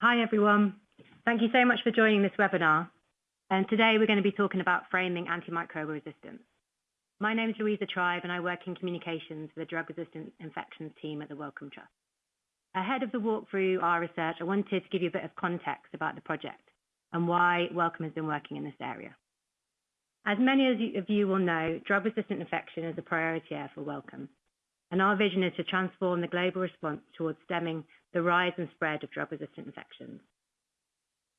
Hi, everyone. Thank you so much for joining this webinar. And today we're going to be talking about framing antimicrobial resistance. My name is Louisa Tribe and I work in communications for the Drug Resistant Infections team at the Wellcome Trust. Ahead of the walk through our research, I wanted to give you a bit of context about the project and why Wellcome has been working in this area. As many of you will know, drug-resistant infection is a priority area for Wellcome, and our vision is to transform the global response towards stemming the rise and spread of drug-resistant infections.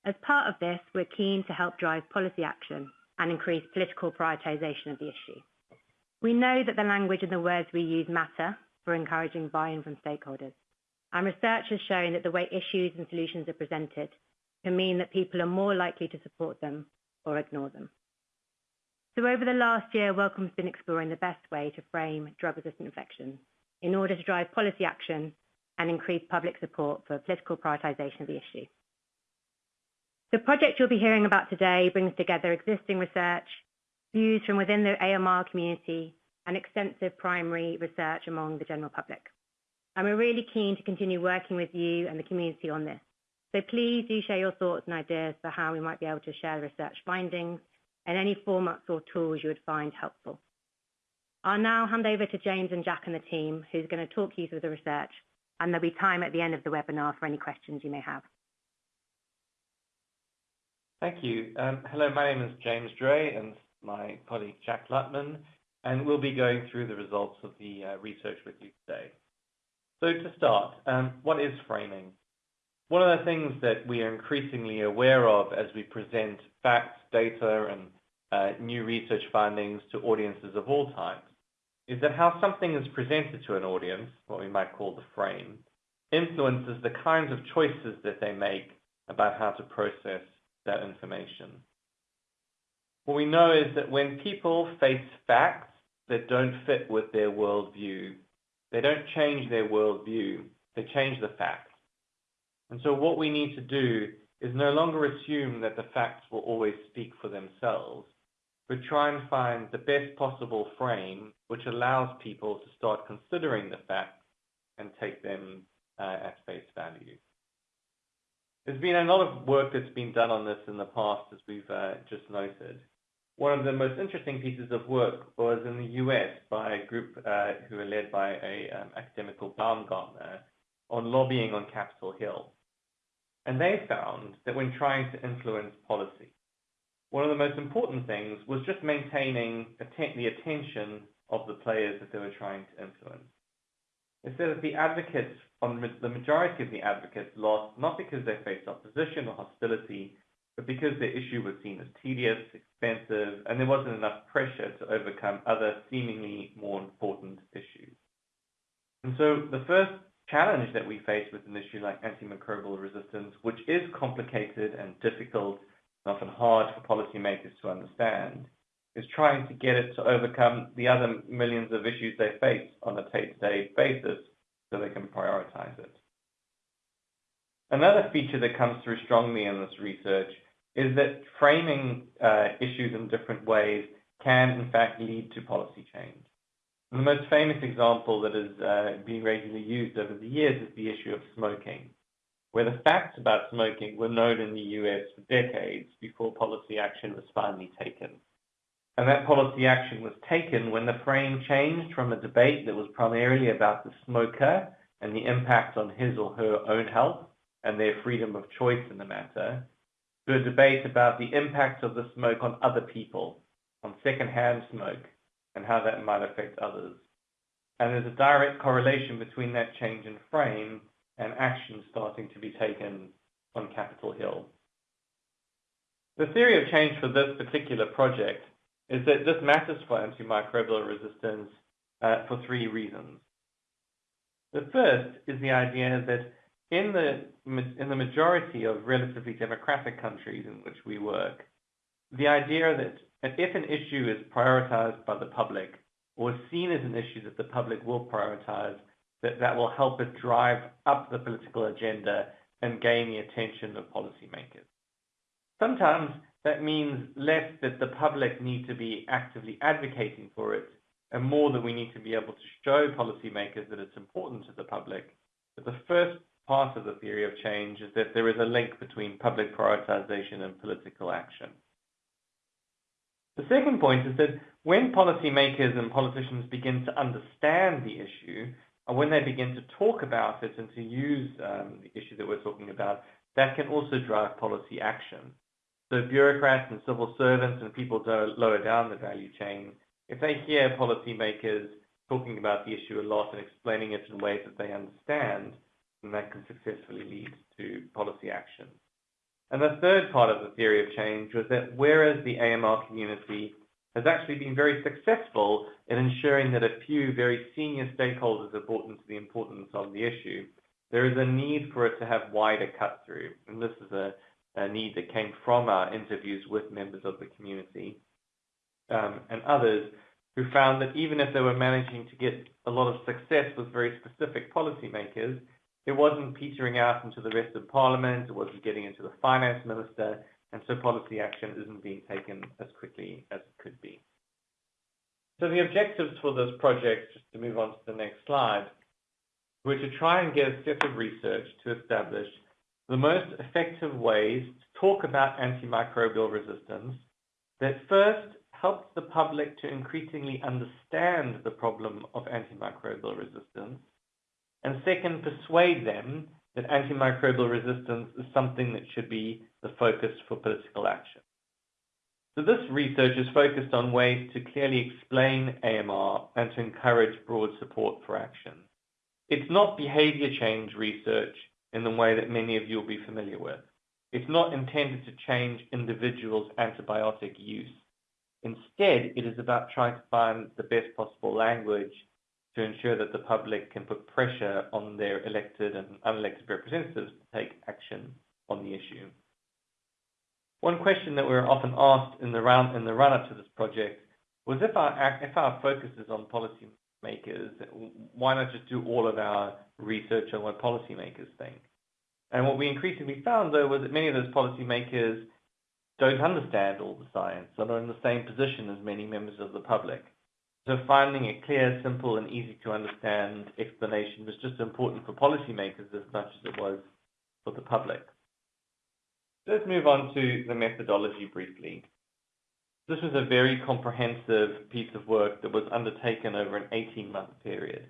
As part of this, we're keen to help drive policy action and increase political prioritization of the issue. We know that the language and the words we use matter for encouraging buy-in from stakeholders, and research has shown that the way issues and solutions are presented can mean that people are more likely to support them or ignore them. So over the last year, Wellcome's been exploring the best way to frame drug-resistant infections in order to drive policy action and increase public support for political prioritization of the issue. The project you'll be hearing about today brings together existing research, views from within the AMR community, and extensive primary research among the general public. And we're really keen to continue working with you and the community on this. So please do share your thoughts and ideas for how we might be able to share research findings and any formats or tools you would find helpful. I'll now hand over to James and Jack and the team, who's going to talk you through the research, and there'll be time at the end of the webinar for any questions you may have. Thank you. Um, hello, my name is James Dray and my colleague Jack Lutman, and we'll be going through the results of the uh, research with you today. So to start, um, what is framing? One of the things that we are increasingly aware of as we present facts, data, and uh, new research findings to audiences of all types is that how something is presented to an audience, what we might call the frame, influences the kinds of choices that they make about how to process that information. What we know is that when people face facts that don't fit with their worldview, they don't change their worldview, they change the facts. And so what we need to do is no longer assume that the facts will always speak for themselves, but try and find the best possible frame which allows people to start considering the facts and take them uh, at face value. There's been a lot of work that's been done on this in the past, as we've uh, just noted. One of the most interesting pieces of work was in the US by a group uh, who are led by a um, academic called Baumgartner on lobbying on Capitol Hill. And they found that when trying to influence policy, one of the most important things was just maintaining the attention of the players that they were trying to influence. They said that the advocates, the majority of the advocates, lost not because they faced opposition or hostility, but because the issue was seen as tedious, expensive, and there wasn't enough pressure to overcome other seemingly more important issues. And so the first challenge that we face with an issue like antimicrobial resistance, which is complicated and difficult, and often hard for policymakers to understand, is trying to get it to overcome the other millions of issues they face on a day-to-day basis so they can prioritize it. Another feature that comes through strongly in this research is that framing uh, issues in different ways can, in fact, lead to policy change. The most famous example that has uh, been regularly used over the years is the issue of smoking, where the facts about smoking were known in the US for decades before policy action was finally taken. And that policy action was taken when the frame changed from a debate that was primarily about the smoker and the impact on his or her own health and their freedom of choice in the matter, to a debate about the impact of the smoke on other people, on secondhand smoke, and how that might affect others. And there's a direct correlation between that change in frame and action starting to be taken on Capitol Hill. The theory of change for this particular project is that this matters for antimicrobial resistance uh, for three reasons. The first is the idea that in the in the majority of relatively democratic countries in which we work, the idea that if an issue is prioritized by the public or seen as an issue that the public will prioritize, that that will help it drive up the political agenda and gain the attention of policymakers. Sometimes that means less that the public need to be actively advocating for it and more that we need to be able to show policymakers that it's important to the public. But the first part of the theory of change is that there is a link between public prioritization and political action. The second point is that when policymakers and politicians begin to understand the issue, and when they begin to talk about it and to use um, the issue that we're talking about, that can also drive policy action. So bureaucrats and civil servants and people lower down the value chain, if they hear policymakers talking about the issue a lot and explaining it in ways that they understand, then that can successfully lead to policy action. And the third part of the theory of change was that whereas the AMR community has actually been very successful in ensuring that a few very senior stakeholders are brought into the importance of the issue, there is a need for it to have wider cut through. And this is a, a need that came from our interviews with members of the community um, and others who found that even if they were managing to get a lot of success with very specific policymakers, it wasn't petering out into the rest of Parliament, it wasn't getting into the finance minister, and so policy action isn't being taken as quickly as it could be. So the objectives for this project, just to move on to the next slide, were to try and get a set of research to establish the most effective ways to talk about antimicrobial resistance that first helps the public to increasingly understand the problem of antimicrobial resistance, and second, persuade them that antimicrobial resistance is something that should be the focus for political action. So this research is focused on ways to clearly explain AMR and to encourage broad support for action. It's not behavior change research in the way that many of you will be familiar with. It's not intended to change individuals' antibiotic use. Instead, it is about trying to find the best possible language to ensure that the public can put pressure on their elected and unelected representatives to take action on the issue. One question that we were often asked in the run in the run-up to this project was if our if our focus is on policymakers, why not just do all of our research on what policymakers think? And what we increasingly found, though, was that many of those policymakers don't understand all the science and are in the same position as many members of the public. So finding a clear, simple, and easy to understand explanation was just important for policymakers as much as it was for the public. Let's move on to the methodology briefly. This was a very comprehensive piece of work that was undertaken over an 18-month period.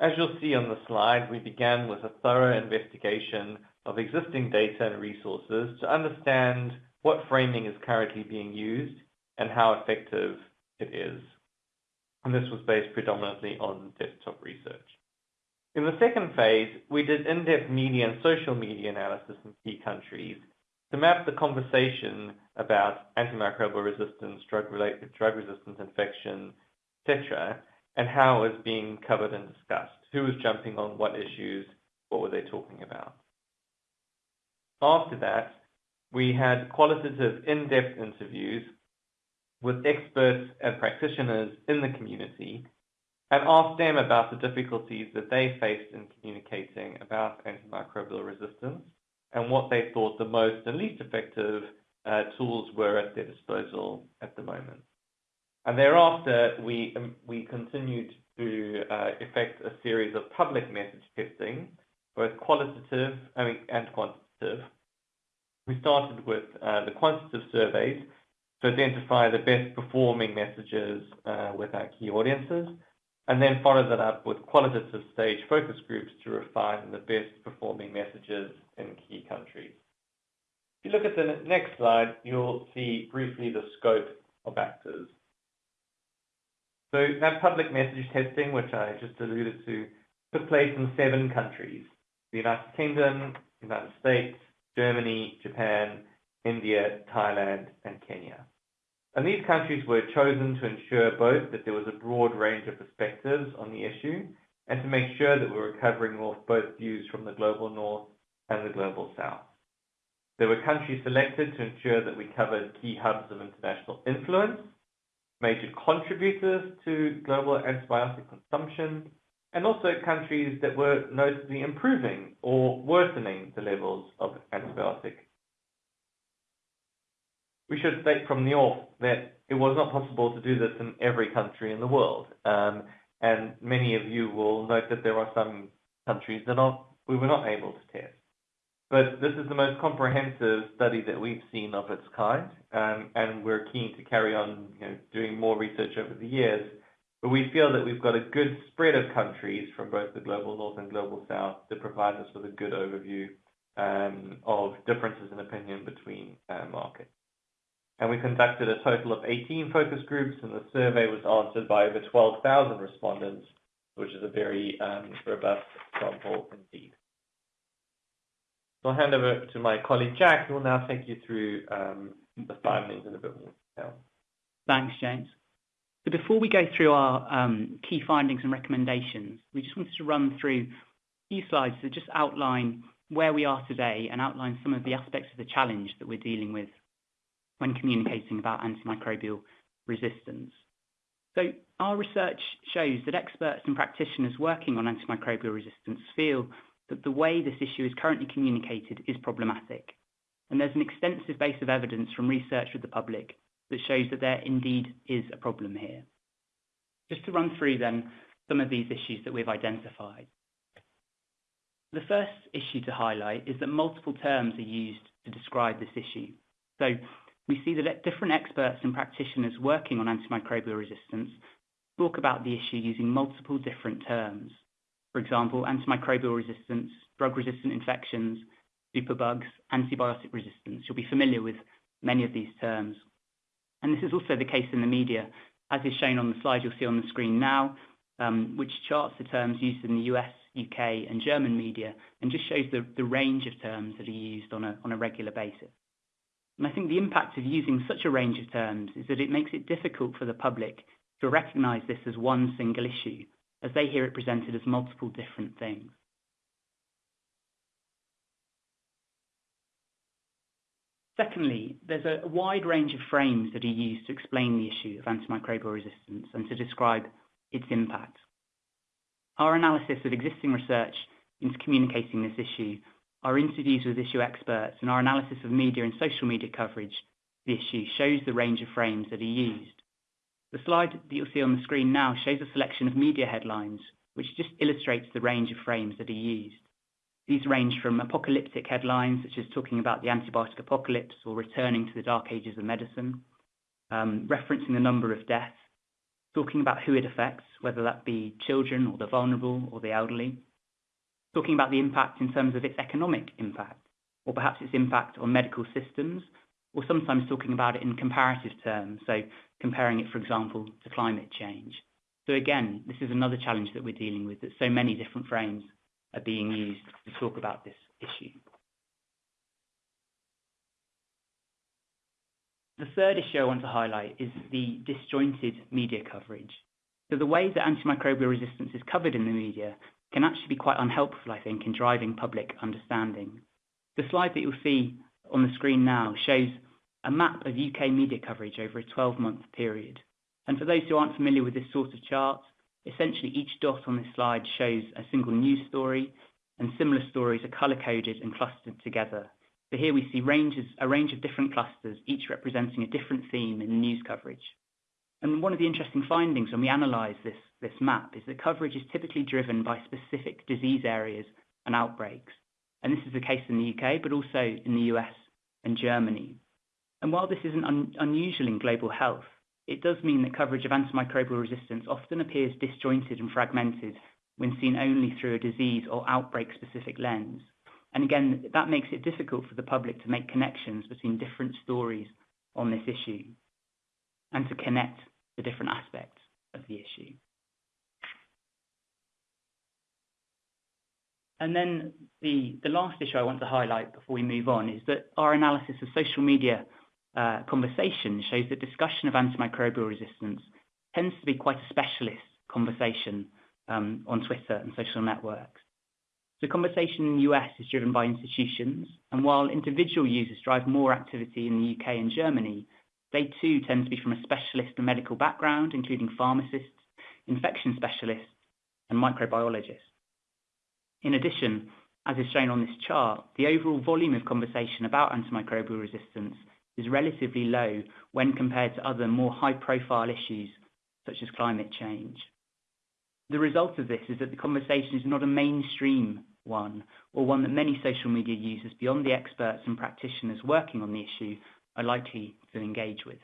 As you'll see on the slide, we began with a thorough investigation of existing data and resources to understand what framing is currently being used and how effective it is and this was based predominantly on desktop research. In the second phase, we did in-depth media and social media analysis in key countries to map the conversation about antimicrobial resistance, drug-related drug resistance infection, etc., and how it was being covered and discussed. Who was jumping on what issues? What were they talking about? After that, we had qualitative in-depth interviews with experts and practitioners in the community and asked them about the difficulties that they faced in communicating about antimicrobial resistance and what they thought the most and least effective uh, tools were at their disposal at the moment. And thereafter, we, um, we continued to uh, effect a series of public message testing, both qualitative and quantitative. We started with uh, the quantitative surveys, to identify the best performing messages uh, with our key audiences, and then follow that up with qualitative stage focus groups to refine the best performing messages in key countries. If you look at the next slide, you'll see briefly the scope of actors. So that public message testing, which I just alluded to, took place in seven countries, the United Kingdom, United States, Germany, Japan, India, Thailand, and Kenya. And these countries were chosen to ensure both that there was a broad range of perspectives on the issue and to make sure that we were covering off both views from the global north and the global south. There were countries selected to ensure that we covered key hubs of international influence, major contributors to global antibiotic consumption, and also countries that were notably improving or worsening the levels of antibiotic we should state from the off that it was not possible to do this in every country in the world. Um, and many of you will note that there are some countries that we were not able to test. But this is the most comprehensive study that we've seen of its kind, um, and we're keen to carry on you know, doing more research over the years. But we feel that we've got a good spread of countries from both the global north and global south that provide us with a good overview um, of differences in opinion between uh, markets. And we conducted a total of 18 focus groups, and the survey was answered by over 12,000 respondents, which is a very um, robust sample indeed. So I'll hand over to my colleague Jack, who will now take you through um, the findings in a bit more detail. Thanks, James. So before we go through our um, key findings and recommendations, we just wanted to run through a few slides that just outline where we are today and outline some of the aspects of the challenge that we're dealing with when communicating about antimicrobial resistance. So our research shows that experts and practitioners working on antimicrobial resistance feel that the way this issue is currently communicated is problematic. And there's an extensive base of evidence from research with the public that shows that there indeed is a problem here. Just to run through then some of these issues that we've identified. The first issue to highlight is that multiple terms are used to describe this issue. So we see that different experts and practitioners working on antimicrobial resistance talk about the issue using multiple different terms. For example, antimicrobial resistance, drug-resistant infections, superbugs, antibiotic resistance. You'll be familiar with many of these terms. And this is also the case in the media, as is shown on the slide you'll see on the screen now, um, which charts the terms used in the US, UK, and German media, and just shows the, range of terms that are used on a regular basis. And I think the impact of using such a range of terms is that it makes it difficult for the public to recognize this as one single issue, as they hear it presented as multiple different things. Secondly, there's a wide range of frames that are used to explain the issue of antimicrobial resistance and to describe its impact. Our analysis of existing research into communicating this issue our interviews with issue experts and our analysis of media and social media coverage of the issue shows the range of frames that are used. The slide that you'll see on the screen now shows a selection of media headlines, which just illustrates the range of frames that are used. These range from apocalyptic headlines, such as talking about the antibiotic apocalypse or returning to the dark ages of medicine, um, referencing the number of deaths, talking about who it affects, whether that be children or the vulnerable or the elderly, talking about the impact in terms of its economic impact, or perhaps its impact on medical systems, or sometimes talking about it in comparative terms, so comparing it, for example, to climate change. So again, this is another challenge that we're dealing with, that so many different frames are being used to talk about this issue. The third issue I want to highlight is the disjointed media coverage. So the way that antimicrobial resistance is covered in the media can actually be quite unhelpful, I think, in driving public understanding. The slide that you'll see on the screen now shows a map of UK media coverage over a 12-month period. And for those who aren't familiar with this sort of chart, essentially each dot on this slide shows a single news story, and similar stories are color-coded and clustered together. So here we see ranges, a range of different clusters, each representing a different theme in news coverage. And one of the interesting findings when we analyse this, this map is that coverage is typically driven by specific disease areas and outbreaks. And this is the case in the UK, but also in the US and Germany. And while this isn't un unusual in global health, it does mean that coverage of antimicrobial resistance often appears disjointed and fragmented when seen only through a disease or outbreak-specific lens. And again, that makes it difficult for the public to make connections between different stories on this issue and to connect the different aspects of the issue. And then the, the last issue I want to highlight before we move on is that our analysis of social media uh, conversation shows that discussion of antimicrobial resistance tends to be quite a specialist conversation um, on Twitter and social networks. The conversation in the US is driven by institutions, and while individual users drive more activity in the UK and Germany, they too tend to be from a specialist and medical background, including pharmacists, infection specialists, and microbiologists. In addition, as is shown on this chart, the overall volume of conversation about antimicrobial resistance is relatively low when compared to other more high-profile issues such as climate change. The result of this is that the conversation is not a mainstream one, or one that many social media users beyond the experts and practitioners working on the issue are likely to engage with.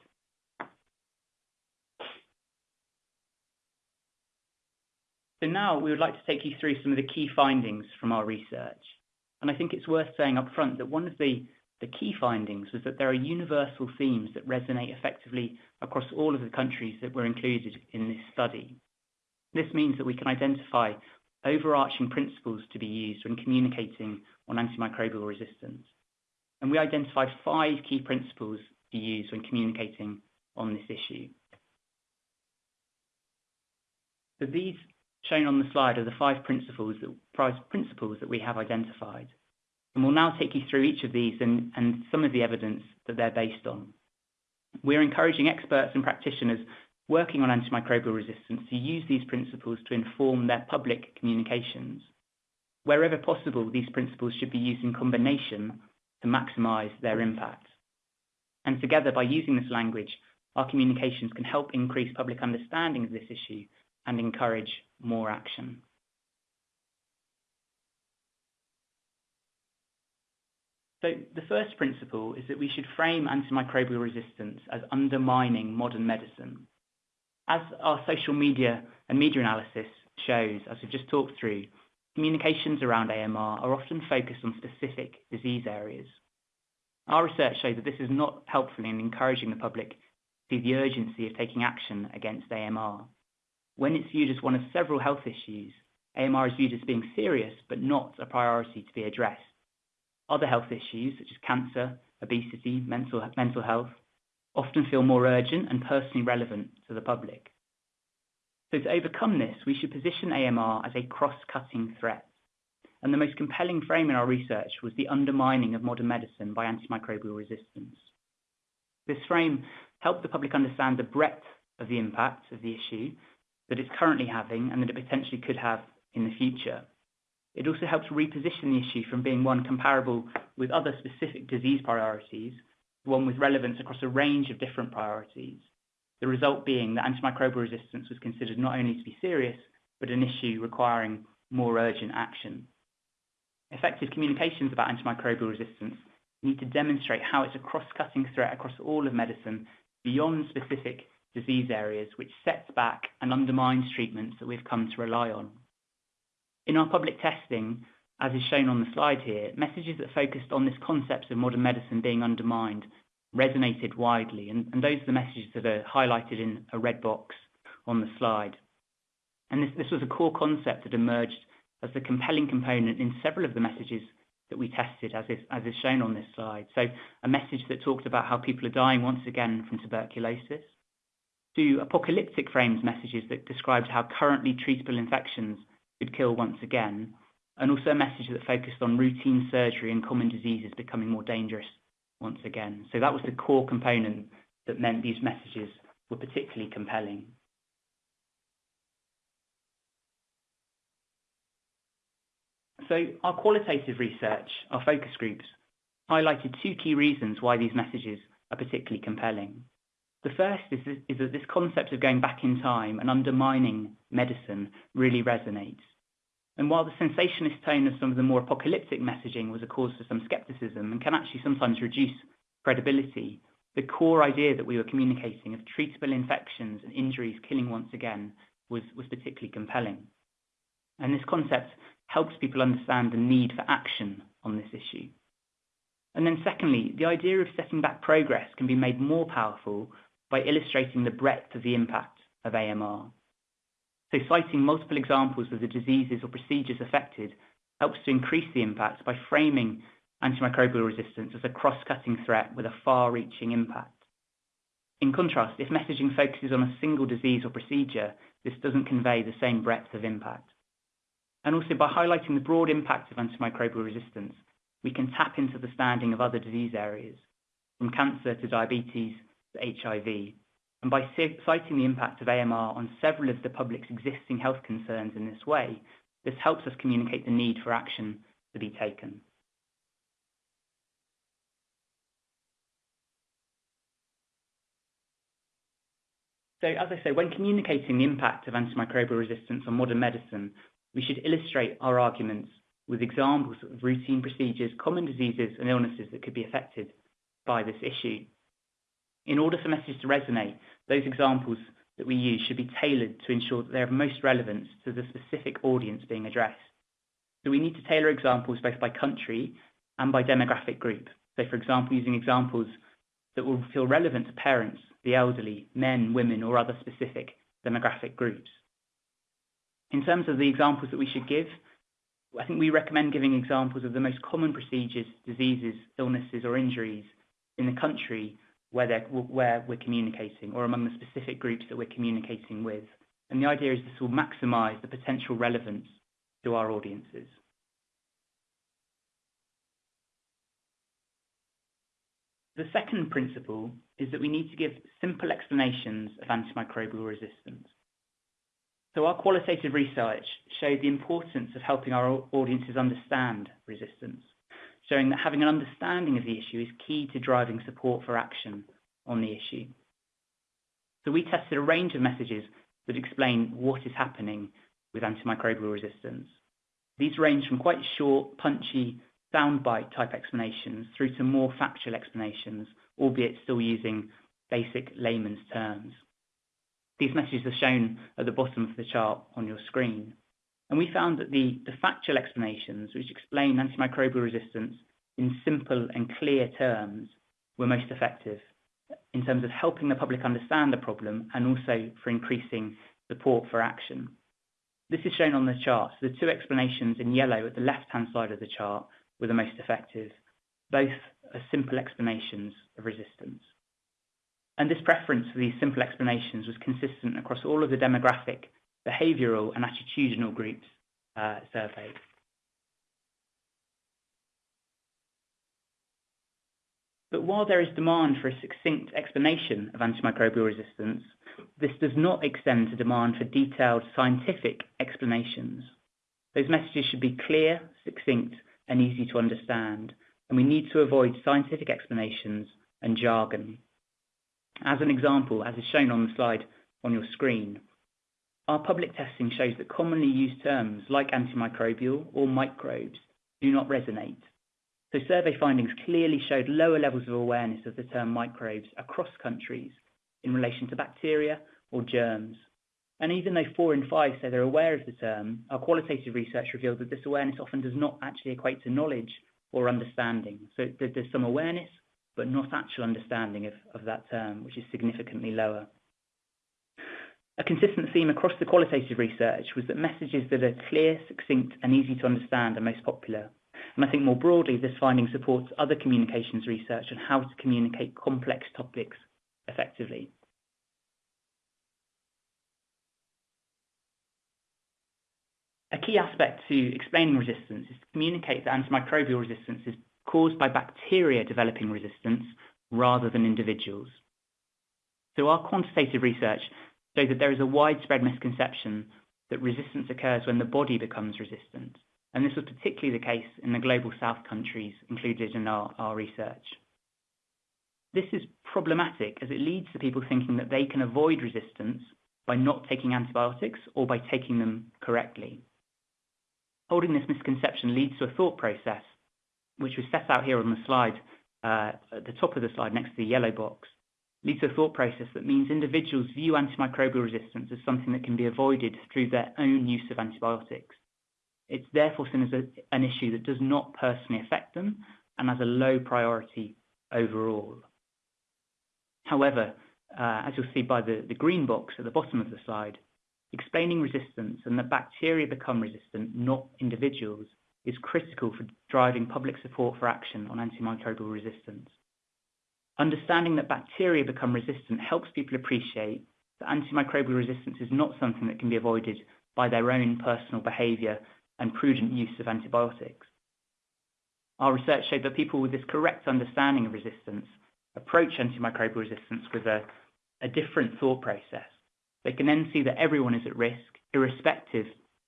So now we would like to take you through some of the key findings from our research. And I think it's worth saying up front that one of the, the key findings was that there are universal themes that resonate effectively across all of the countries that were included in this study. This means that we can identify overarching principles to be used when communicating on antimicrobial resistance. And we identified five key principles to use when communicating on this issue. So these shown on the slide are the five principles that, principles that we have identified. And we'll now take you through each of these and, and some of the evidence that they're based on. We're encouraging experts and practitioners working on antimicrobial resistance to use these principles to inform their public communications. Wherever possible, these principles should be used in combination to maximize their impact. And together, by using this language, our communications can help increase public understanding of this issue and encourage more action. So the first principle is that we should frame antimicrobial resistance as undermining modern medicine. As our social media and media analysis shows, as we've just talked through, communications around AMR are often focused on specific disease areas. Our research shows that this is not helpful in encouraging the public to see the urgency of taking action against AMR. When it's viewed as one of several health issues, AMR is viewed as being serious but not a priority to be addressed. Other health issues, such as cancer, obesity, mental, mental health, often feel more urgent and personally relevant to the public. To overcome this, we should position AMR as a cross-cutting threat. And the most compelling frame in our research was the undermining of modern medicine by antimicrobial resistance. This frame helped the public understand the breadth of the impact of the issue that it's currently having and that it potentially could have in the future. It also helps reposition the issue from being one comparable with other specific disease priorities one with relevance across a range of different priorities. The result being that antimicrobial resistance was considered not only to be serious, but an issue requiring more urgent action. Effective communications about antimicrobial resistance need to demonstrate how it's a cross-cutting threat across all of medicine beyond specific disease areas, which sets back and undermines treatments that we've come to rely on. In our public testing, as is shown on the slide here, messages that focused on this concept of modern medicine being undermined resonated widely, and, and those are the messages that are highlighted in a red box on the slide. And this, this was a core concept that emerged as the compelling component in several of the messages that we tested, as is, as is shown on this slide. So a message that talked about how people are dying once again from tuberculosis, to apocalyptic frames messages that described how currently treatable infections could kill once again, and also a message that focused on routine surgery and common diseases becoming more dangerous once again. So that was the core component that meant these messages were particularly compelling. So our qualitative research, our focus groups, highlighted two key reasons why these messages are particularly compelling. The first is, is that this concept of going back in time and undermining medicine really resonates. And while the sensationalist tone of some of the more apocalyptic messaging was a cause for some skepticism and can actually sometimes reduce credibility, the core idea that we were communicating of treatable infections and injuries killing once again was, was particularly compelling. And this concept helps people understand the need for action on this issue. And then secondly, the idea of setting back progress can be made more powerful by illustrating the breadth of the impact of AMR. So citing multiple examples of the diseases or procedures affected helps to increase the impact by framing antimicrobial resistance as a cross-cutting threat with a far-reaching impact. In contrast, if messaging focuses on a single disease or procedure, this doesn't convey the same breadth of impact. And also by highlighting the broad impact of antimicrobial resistance, we can tap into the standing of other disease areas, from cancer to diabetes to HIV. And by citing the impact of AMR on several of the public's existing health concerns in this way, this helps us communicate the need for action to be taken. So as I say, when communicating the impact of antimicrobial resistance on modern medicine, we should illustrate our arguments with examples of routine procedures, common diseases, and illnesses that could be affected by this issue. In order for messages to resonate, those examples that we use should be tailored to ensure that they have most relevance to the specific audience being addressed. So we need to tailor examples both by country and by demographic group. So for example, using examples that will feel relevant to parents, the elderly, men, women, or other specific demographic groups. In terms of the examples that we should give, I think we recommend giving examples of the most common procedures, diseases, illnesses, or injuries in the country where, where we're communicating or among the specific groups that we're communicating with. And the idea is this will maximize the potential relevance to our audiences. The second principle is that we need to give simple explanations of antimicrobial resistance. So our qualitative research showed the importance of helping our audiences understand resistance, showing that having an understanding of the issue is key to driving support for action on the issue. So we tested a range of messages that explain what is happening with antimicrobial resistance. These range from quite short, punchy, soundbite type explanations through to more factual explanations, albeit still using basic layman's terms. These messages are shown at the bottom of the chart on your screen. And we found that the, factual explanations, which explain antimicrobial resistance in simple and clear terms, were most effective in terms of helping the public understand the problem and also for increasing support for action. This is shown on the chart. The two explanations in yellow at the left-hand side of the chart were the most effective. Both are simple explanations of resistance. And this preference for these simple explanations was consistent across all of the demographic, behavioural and attitudinal groups uh, surveyed. But while there is demand for a succinct explanation of antimicrobial resistance, this does not extend to demand for detailed scientific explanations. Those messages should be clear, succinct, and easy to understand, and we need to avoid scientific explanations and jargon. As an example, as is shown on the slide on your screen, our public testing shows that commonly used terms like antimicrobial or microbes do not resonate. So survey findings clearly showed lower levels of awareness of the term microbes across countries in relation to bacteria or germs. And even though four in five say they're aware of the term, our qualitative research revealed that this awareness often does not actually equate to knowledge or understanding. So there's some awareness, but not actual understanding of, of that term, which is significantly lower. A consistent theme across the qualitative research was that messages that are clear, succinct, and easy to understand are most popular. And I think more broadly, this finding supports other communications research on how to communicate complex topics effectively. A key aspect to explaining resistance is to communicate that antimicrobial resistance is caused by bacteria developing resistance rather than individuals. So our quantitative research shows that there is a widespread misconception that resistance occurs when the body becomes resistant. And this was particularly the case in the global south countries included in our, our research. This is problematic as it leads to people thinking that they can avoid resistance by not taking antibiotics or by taking them correctly. Holding this misconception leads to a thought process, which was set out here on the slide, uh, at the top of the slide next to the yellow box, leads to a thought process that means individuals view antimicrobial resistance as something that can be avoided through their own use of antibiotics. It's therefore seen as a, an issue that does not personally affect them and has a low priority overall. However, uh, as you'll see by the, the green box at the bottom of the slide, Explaining resistance and that bacteria become resistant, not individuals, is critical for driving public support for action on antimicrobial resistance. Understanding that bacteria become resistant helps people appreciate that antimicrobial resistance is not something that can be avoided by their own personal behaviour and prudent use of antibiotics. Our research showed that people with this correct understanding of resistance approach antimicrobial resistance with a, a different thought process they can then see that everyone is at risk, irrespective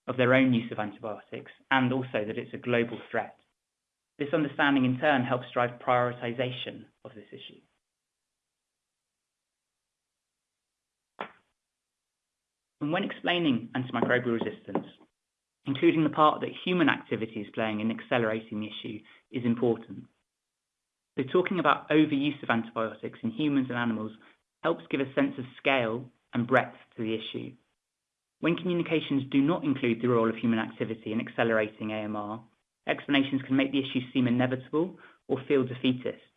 of their own use of antibiotics, and also that it's a global threat. This understanding in turn helps drive prioritization of this issue. When explaining antimicrobial resistance, including the part that human activity is playing in accelerating the issue, is important. So talking about overuse of antibiotics in humans and animals helps give a sense of scale and breadth to the issue. When communications do not include the role of human activity in accelerating AMR, explanations can make the issue seem inevitable or feel defeatist.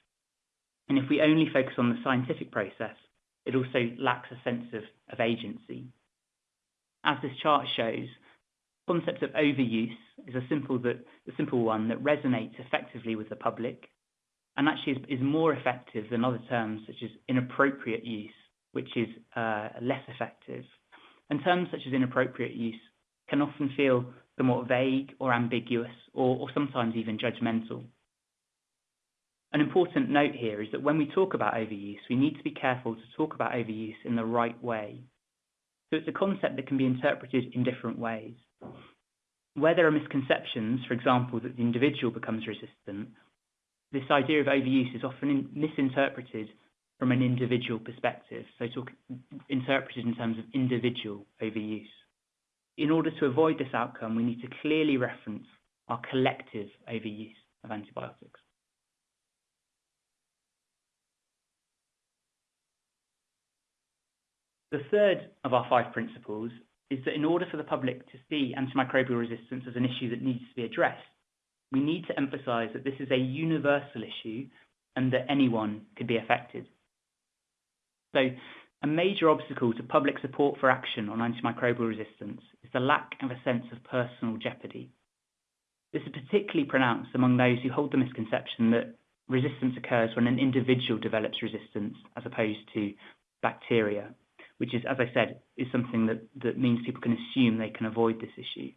And if we only focus on the scientific process, it also lacks a sense of, of agency. As this chart shows, the concept of overuse is a simple, that, a simple one that resonates effectively with the public and actually is, is more effective than other terms such as inappropriate use, which is uh, less effective. And terms such as inappropriate use can often feel somewhat vague or ambiguous or, or sometimes even judgmental. An important note here is that when we talk about overuse, we need to be careful to talk about overuse in the right way. So it's a concept that can be interpreted in different ways. Where there are misconceptions, for example, that the individual becomes resistant, this idea of overuse is often misinterpreted from an individual perspective, so talk, interpreted in terms of individual overuse. In order to avoid this outcome, we need to clearly reference our collective overuse of antibiotics. The third of our five principles is that in order for the public to see antimicrobial resistance as an issue that needs to be addressed, we need to emphasize that this is a universal issue and that anyone could be affected. So a major obstacle to public support for action on antimicrobial resistance is the lack of a sense of personal jeopardy. This is particularly pronounced among those who hold the misconception that resistance occurs when an individual develops resistance as opposed to bacteria, which is, as I said, is something that, that means people can assume they can avoid this issue.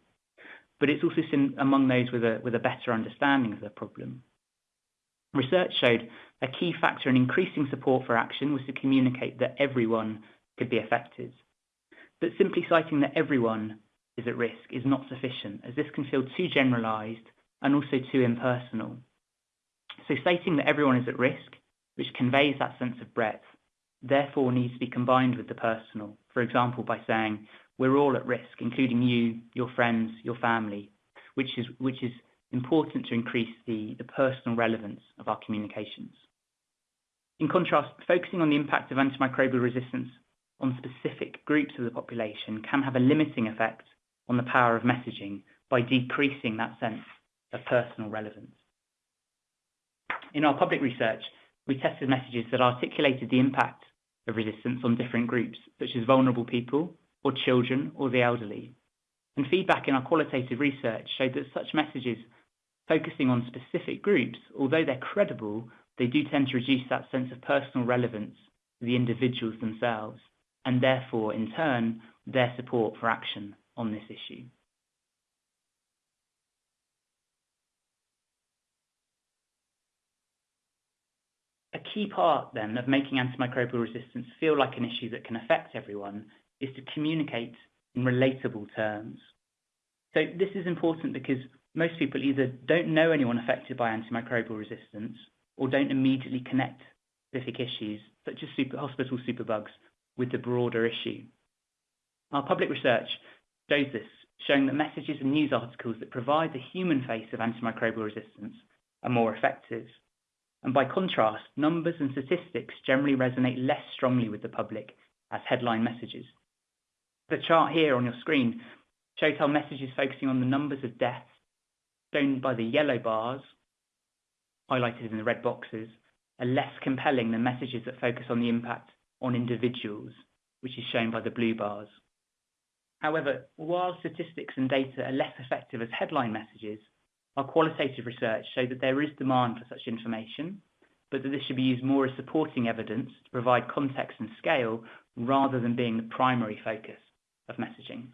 But it's also seen among those with a, with a better understanding of the problem. Research showed a key factor in increasing support for action was to communicate that everyone could be affected. But simply citing that everyone is at risk is not sufficient, as this can feel too generalised and also too impersonal. So stating that everyone is at risk, which conveys that sense of breadth, therefore needs to be combined with the personal, for example, by saying, we're all at risk, including you, your friends, your family, which is, which is important to increase the, the personal relevance of our communications. In contrast, focusing on the impact of antimicrobial resistance on specific groups of the population can have a limiting effect on the power of messaging by decreasing that sense of personal relevance. In our public research, we tested messages that articulated the impact of resistance on different groups, such as vulnerable people, or children, or the elderly. And feedback in our qualitative research showed that such messages focusing on specific groups, although they're credible, they do tend to reduce that sense of personal relevance to the individuals themselves, and therefore, in turn, their support for action on this issue. A key part, then, of making antimicrobial resistance feel like an issue that can affect everyone is to communicate in relatable terms. So this is important because most people either don't know anyone affected by antimicrobial resistance or don't immediately connect specific issues, such as super, hospital superbugs, with the broader issue. Our public research shows this, showing that messages and news articles that provide the human face of antimicrobial resistance are more effective. And by contrast, numbers and statistics generally resonate less strongly with the public as headline messages. The chart here on your screen shows how messages focusing on the numbers of deaths, shown by the yellow bars, highlighted in the red boxes, are less compelling than messages that focus on the impact on individuals, which is shown by the blue bars. However, while statistics and data are less effective as headline messages, our qualitative research showed that there is demand for such information, but that this should be used more as supporting evidence to provide context and scale rather than being the primary focus of messaging.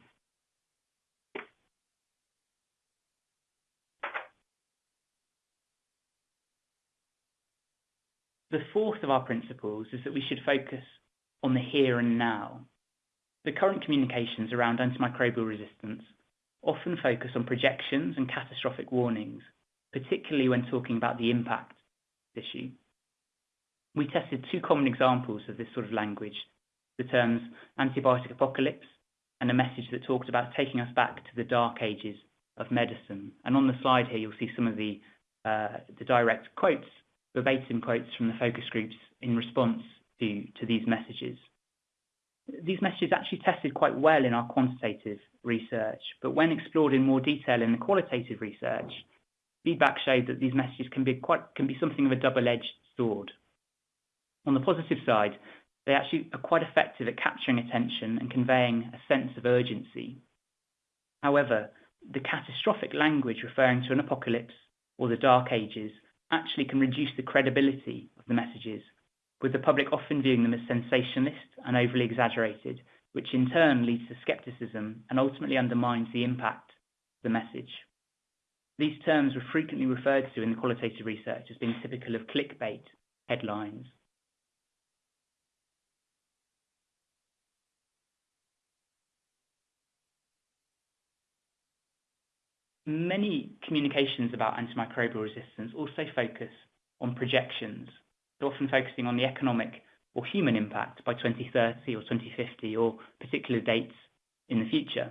The fourth of our principles is that we should focus on the here and now. The current communications around antimicrobial resistance often focus on projections and catastrophic warnings, particularly when talking about the impact issue. We tested two common examples of this sort of language, the terms antibiotic apocalypse and a message that talked about taking us back to the dark ages of medicine. And on the slide here, you'll see some of the, uh, the direct quotes, verbatim quotes from the focus groups in response to, to these messages. These messages actually tested quite well in our quantitative research, but when explored in more detail in the qualitative research, feedback showed that these messages can be quite can be something of a double-edged sword. On the positive side, they actually are quite effective at capturing attention and conveying a sense of urgency. However, the catastrophic language referring to an apocalypse or the dark ages actually can reduce the credibility of the messages, with the public often viewing them as sensationalist and overly exaggerated, which in turn leads to skepticism and ultimately undermines the impact of the message. These terms were frequently referred to in the qualitative research as being typical of clickbait headlines. Many communications about antimicrobial resistance also focus on projections, often focusing on the economic or human impact by 2030 or 2050 or particular dates in the future.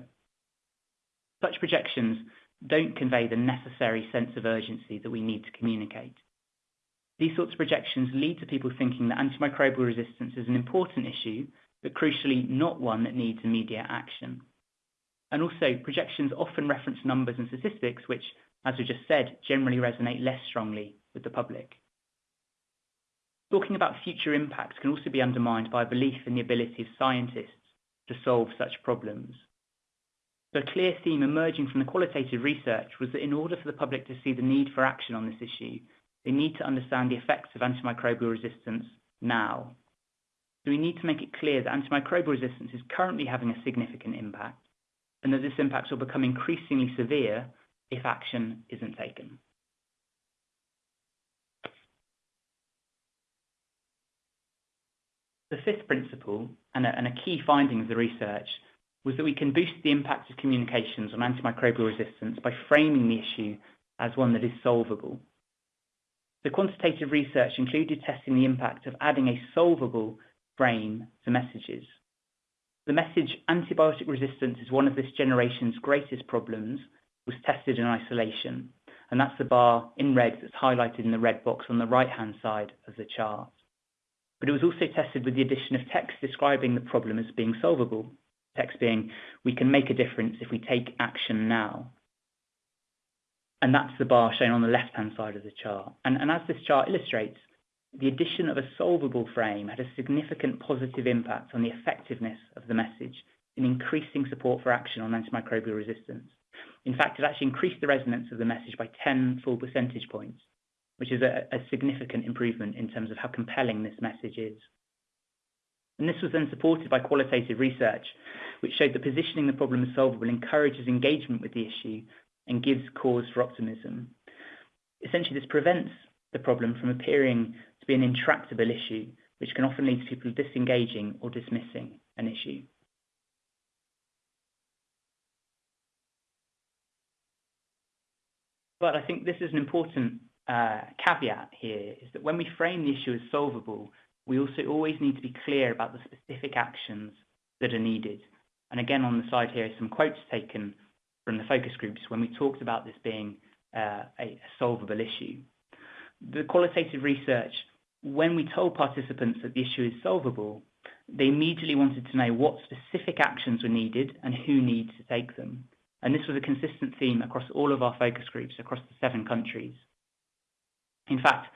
Such projections don't convey the necessary sense of urgency that we need to communicate. These sorts of projections lead to people thinking that antimicrobial resistance is an important issue, but crucially not one that needs immediate action. And also, projections often reference numbers and statistics which, as we just said, generally resonate less strongly with the public. Talking about future impacts can also be undermined by a belief in the ability of scientists to solve such problems. The clear theme emerging from the qualitative research was that in order for the public to see the need for action on this issue, they need to understand the effects of antimicrobial resistance now. So we need to make it clear that antimicrobial resistance is currently having a significant impact and that this impact will become increasingly severe if action isn't taken. The fifth principle, and a, and a, key finding of the research, was that we can boost the impact of communications on antimicrobial resistance by framing the issue as one that is solvable. The quantitative research included testing the impact of adding a solvable frame to messages. The message antibiotic resistance is one of this generation's greatest problems was tested in isolation, and that's the bar in red that's highlighted in the red box on the right-hand side of the chart. But it was also tested with the addition of text describing the problem as being solvable, text being, we can make a difference if we take action now. And that's the bar shown on the left-hand side of the chart. And, and as this chart illustrates, the addition of a solvable frame had a significant positive impact on the effectiveness of the message in increasing support for action on antimicrobial resistance. In fact, it actually increased the resonance of the message by 10 full percentage points, which is a, significant improvement in terms of how compelling this message is. And this was then supported by qualitative research, which showed that positioning the problem as solvable encourages engagement with the issue and gives cause for optimism. Essentially, this prevents the problem from appearing to be an intractable issue, which can often lead to people disengaging or dismissing an issue. But I think this is an important uh, caveat here, is that when we frame the issue as solvable, we also always need to be clear about the specific actions that are needed. And again, on the slide here, some quotes taken from the focus groups when we talked about this being uh, a solvable issue. The qualitative research when we told participants that the issue is solvable, they immediately wanted to know what specific actions were needed and who needs to take them. And this was a consistent theme across all of our focus groups across the seven countries. In fact,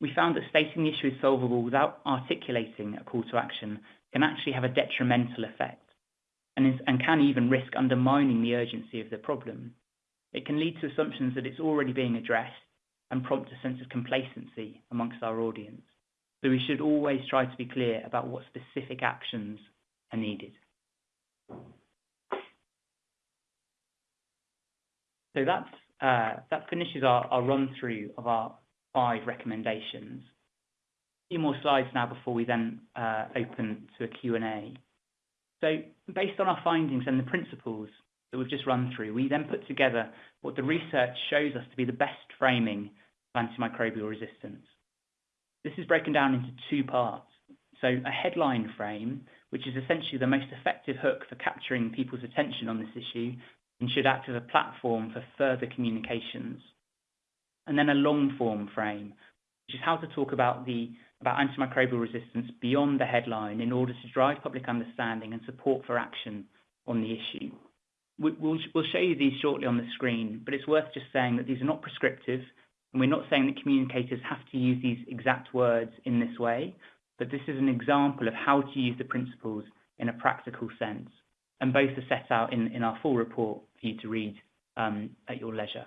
we found that stating the issue is solvable without articulating a call to action can actually have a detrimental effect and, is, and can even risk undermining the urgency of the problem. It can lead to assumptions that it's already being addressed and prompt a sense of complacency amongst our audience. So we should always try to be clear about what specific actions are needed. So that's, uh, that finishes our, our run through of our five recommendations. A few more slides now before we then uh, open to a Q&A. So based on our findings and the principles that we've just run through, we then put together what the research shows us to be the best framing of antimicrobial resistance. This is broken down into two parts. So a headline frame, which is essentially the most effective hook for capturing people's attention on this issue and should act as a platform for further communications. And then a long form frame, which is how to talk about the about antimicrobial resistance beyond the headline in order to drive public understanding and support for action on the issue. We'll, we'll show you these shortly on the screen, but it's worth just saying that these are not prescriptive, and we're not saying that communicators have to use these exact words in this way, but this is an example of how to use the principles in a practical sense. And both are set out in, in our full report for you to read um, at your leisure.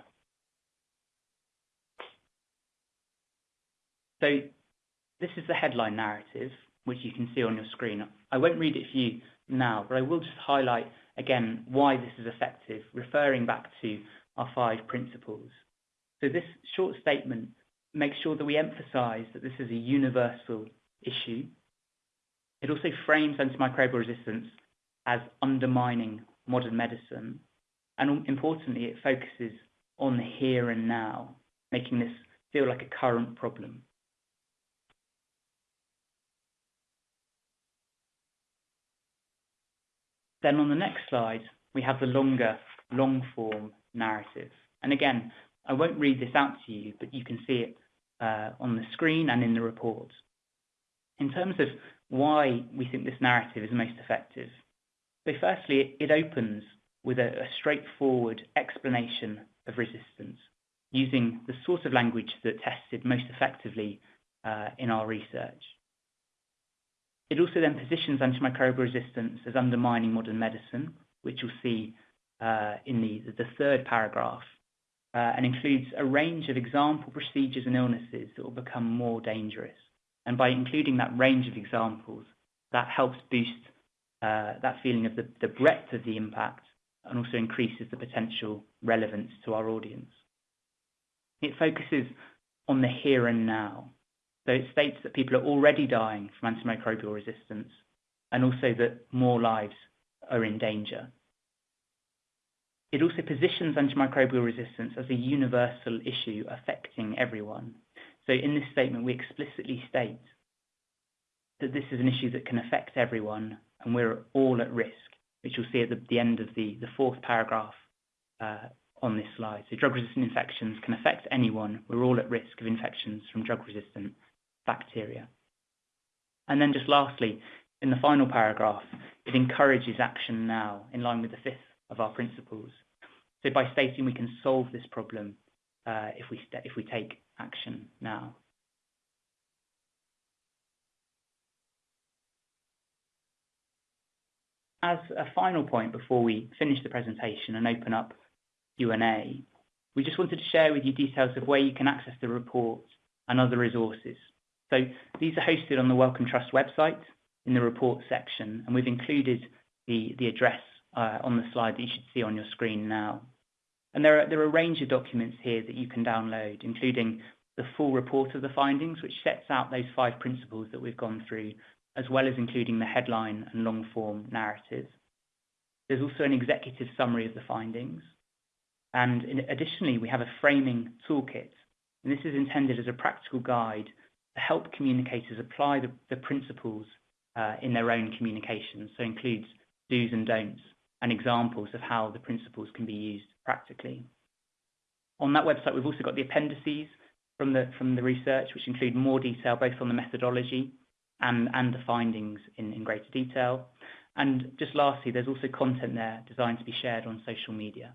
This is the headline narrative, which you can see on your screen. I won't read it for you now, but I will just highlight again why this is effective, referring back to our five principles. So this short statement makes sure that we emphasize that this is a universal issue. It also frames antimicrobial resistance as undermining modern medicine. And importantly, it focuses on the here and now, making this feel like a current problem. Then on the next slide, we have the longer, long form narrative. And again, I won't read this out to you, but you can see it uh, on the screen and in the report. In terms of why we think this narrative is most effective, so firstly, it, opens with a, a straightforward explanation of resistance using the sort of language that tested most effectively uh, in our research. It also then positions antimicrobial resistance as undermining modern medicine, which you'll see uh, in the, third paragraph, uh, and includes a range of example procedures and illnesses that will become more dangerous. And by including that range of examples, that helps boost uh, that feeling of the breadth of the impact and also increases the potential relevance to our audience. It focuses on the here and now, so it states that people are already dying from antimicrobial resistance and also that more lives are in danger. It also positions antimicrobial resistance as a universal issue affecting everyone. So in this statement, we explicitly state that this is an issue that can affect everyone and we're all at risk, which you'll see at the, the end of the, the fourth paragraph uh, on this slide. So drug-resistant infections can affect anyone. We're all at risk of infections from drug-resistant bacteria. And then just lastly, in the final paragraph, it encourages action now in line with the fifth of our principles. So by stating we can solve this problem uh, if, we if we take action now. As a final point before we finish the presentation and open up Q&A, we just wanted to share with you details of where you can access the report and other resources. So these are hosted on the Wellcome Trust website in the report section, and we've included the, address uh, on the slide that you should see on your screen now. And there are, a range of documents here that you can download, including the full report of the findings, which sets out those five principles that we've gone through, as well as including the headline and long form narrative. There's also an executive summary of the findings. And additionally, we have a framing toolkit. And this is intended as a practical guide help communicators apply the, the principles uh, in their own communications. So includes do's and don'ts and examples of how the principles can be used practically. On that website, we've also got the appendices from the, from the research, which include more detail both on the methodology and, and the findings in, in greater detail. And just lastly, there's also content there designed to be shared on social media.